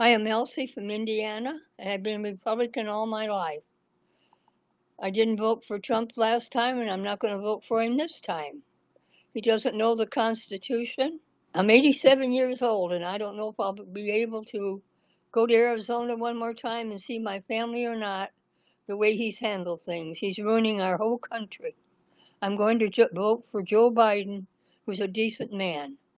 I am Elsie from Indiana, and I've been a Republican all my life. I didn't vote for Trump last time, and I'm not going to vote for him this time. He doesn't know the Constitution. I'm 87 years old, and I don't know if I'll be able to go to Arizona one more time and see my family or not. The way he's handled things, he's ruining our whole country. I'm going to vote for Joe Biden, who's a decent man.